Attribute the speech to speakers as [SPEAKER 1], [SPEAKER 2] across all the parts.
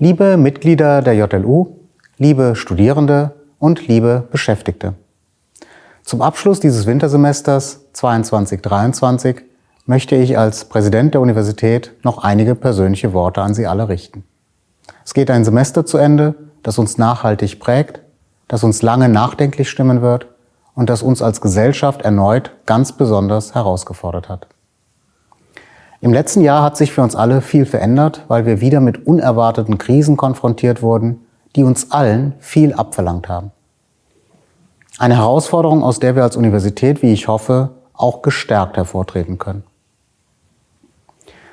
[SPEAKER 1] Liebe Mitglieder der JLU, liebe Studierende und liebe Beschäftigte. Zum Abschluss dieses Wintersemesters 22-23 möchte ich als Präsident der Universität noch einige persönliche Worte an Sie alle richten. Es geht ein Semester zu Ende, das uns nachhaltig prägt, das uns lange nachdenklich stimmen wird und das uns als Gesellschaft erneut ganz besonders herausgefordert hat. Im letzten Jahr hat sich für uns alle viel verändert, weil wir wieder mit unerwarteten Krisen konfrontiert wurden, die uns allen viel abverlangt haben. Eine Herausforderung, aus der wir als Universität, wie ich hoffe, auch gestärkt hervortreten können.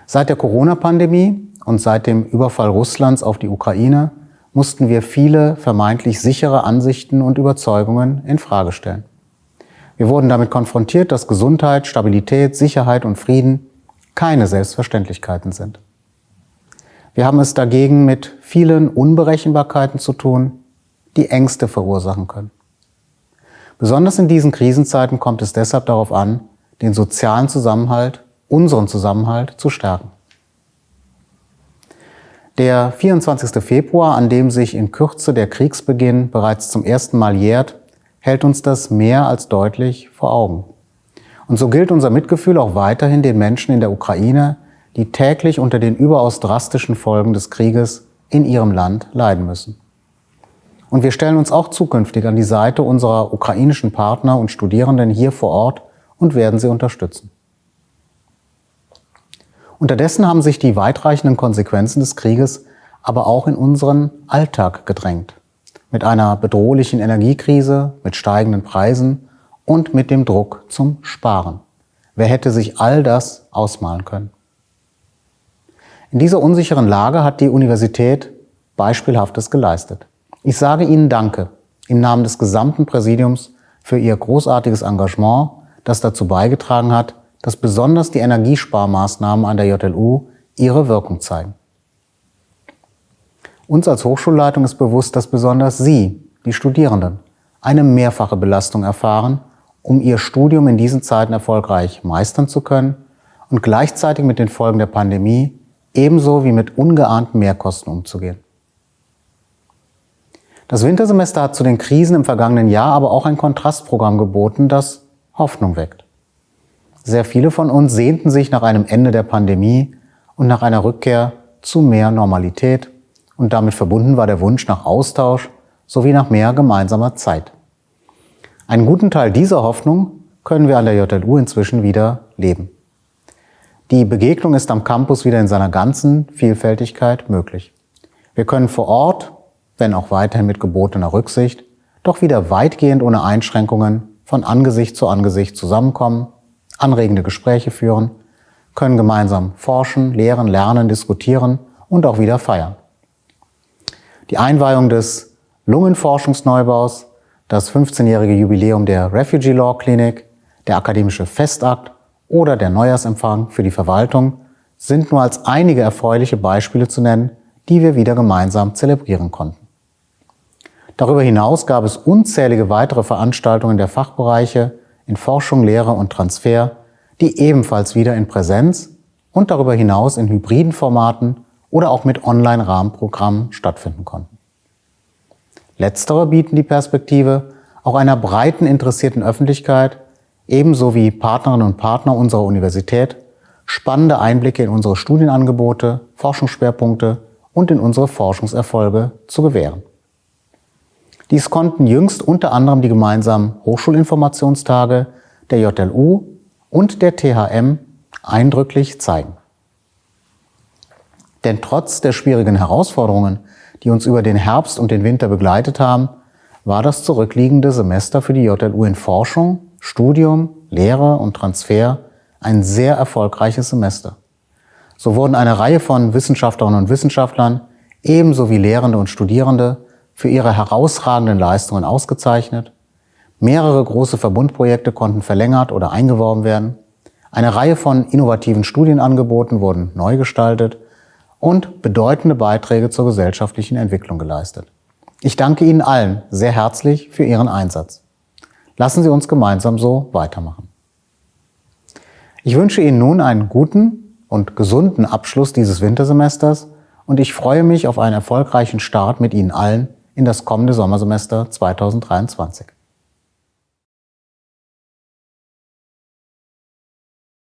[SPEAKER 1] Seit der Corona-Pandemie und seit dem Überfall Russlands auf die Ukraine mussten wir viele vermeintlich sichere Ansichten und Überzeugungen in Frage stellen. Wir wurden damit konfrontiert, dass Gesundheit, Stabilität, Sicherheit und Frieden keine Selbstverständlichkeiten sind. Wir haben es dagegen mit vielen Unberechenbarkeiten zu tun, die Ängste verursachen können. Besonders in diesen Krisenzeiten kommt es deshalb darauf an, den sozialen Zusammenhalt, unseren Zusammenhalt zu stärken. Der 24. Februar, an dem sich in Kürze der Kriegsbeginn bereits zum ersten Mal jährt, hält uns das mehr als deutlich vor Augen. Und so gilt unser Mitgefühl auch weiterhin den Menschen in der Ukraine, die täglich unter den überaus drastischen Folgen des Krieges in ihrem Land leiden müssen. Und wir stellen uns auch zukünftig an die Seite unserer ukrainischen Partner und Studierenden hier vor Ort und werden sie unterstützen. Unterdessen haben sich die weitreichenden Konsequenzen des Krieges aber auch in unseren Alltag gedrängt. Mit einer bedrohlichen Energiekrise, mit steigenden Preisen und mit dem Druck zum Sparen. Wer hätte sich all das ausmalen können? In dieser unsicheren Lage hat die Universität Beispielhaftes geleistet. Ich sage Ihnen Danke im Namen des gesamten Präsidiums für Ihr großartiges Engagement, das dazu beigetragen hat, dass besonders die Energiesparmaßnahmen an der JLU ihre Wirkung zeigen. Uns als Hochschulleitung ist bewusst, dass besonders Sie, die Studierenden, eine mehrfache Belastung erfahren um ihr Studium in diesen Zeiten erfolgreich meistern zu können und gleichzeitig mit den Folgen der Pandemie ebenso wie mit ungeahnten Mehrkosten umzugehen. Das Wintersemester hat zu den Krisen im vergangenen Jahr aber auch ein Kontrastprogramm geboten, das Hoffnung weckt. Sehr viele von uns sehnten sich nach einem Ende der Pandemie und nach einer Rückkehr zu mehr Normalität und damit verbunden war der Wunsch nach Austausch sowie nach mehr gemeinsamer Zeit. Einen guten Teil dieser Hoffnung können wir an der JLU inzwischen wieder leben. Die Begegnung ist am Campus wieder in seiner ganzen Vielfältigkeit möglich. Wir können vor Ort, wenn auch weiterhin mit gebotener Rücksicht, doch wieder weitgehend ohne Einschränkungen von Angesicht zu Angesicht zusammenkommen, anregende Gespräche führen, können gemeinsam forschen, lehren, lernen, diskutieren und auch wieder feiern. Die Einweihung des Lungenforschungsneubaus das 15-jährige Jubiläum der Refugee Law Clinic, der akademische Festakt oder der Neujahrsempfang für die Verwaltung sind nur als einige erfreuliche Beispiele zu nennen, die wir wieder gemeinsam zelebrieren konnten. Darüber hinaus gab es unzählige weitere Veranstaltungen der Fachbereiche in Forschung, Lehre und Transfer, die ebenfalls wieder in Präsenz und darüber hinaus in hybriden Formaten oder auch mit Online-Rahmenprogrammen stattfinden konnten. Letztere bieten die Perspektive auch einer breiten interessierten Öffentlichkeit, ebenso wie Partnerinnen und Partner unserer Universität, spannende Einblicke in unsere Studienangebote, Forschungsschwerpunkte und in unsere Forschungserfolge zu gewähren. Dies konnten jüngst unter anderem die gemeinsamen Hochschulinformationstage der JLU und der THM eindrücklich zeigen. Denn trotz der schwierigen Herausforderungen, die uns über den Herbst und den Winter begleitet haben, war das zurückliegende Semester für die JLU in Forschung, Studium, Lehre und Transfer ein sehr erfolgreiches Semester. So wurden eine Reihe von Wissenschaftlerinnen und Wissenschaftlern ebenso wie Lehrende und Studierende für ihre herausragenden Leistungen ausgezeichnet. Mehrere große Verbundprojekte konnten verlängert oder eingeworben werden. Eine Reihe von innovativen Studienangeboten wurden neu gestaltet und bedeutende Beiträge zur gesellschaftlichen Entwicklung geleistet. Ich danke Ihnen allen sehr herzlich für Ihren Einsatz. Lassen Sie uns gemeinsam so weitermachen. Ich wünsche Ihnen nun einen guten und gesunden Abschluss dieses Wintersemesters und ich freue mich auf einen erfolgreichen Start mit Ihnen allen in das kommende Sommersemester 2023.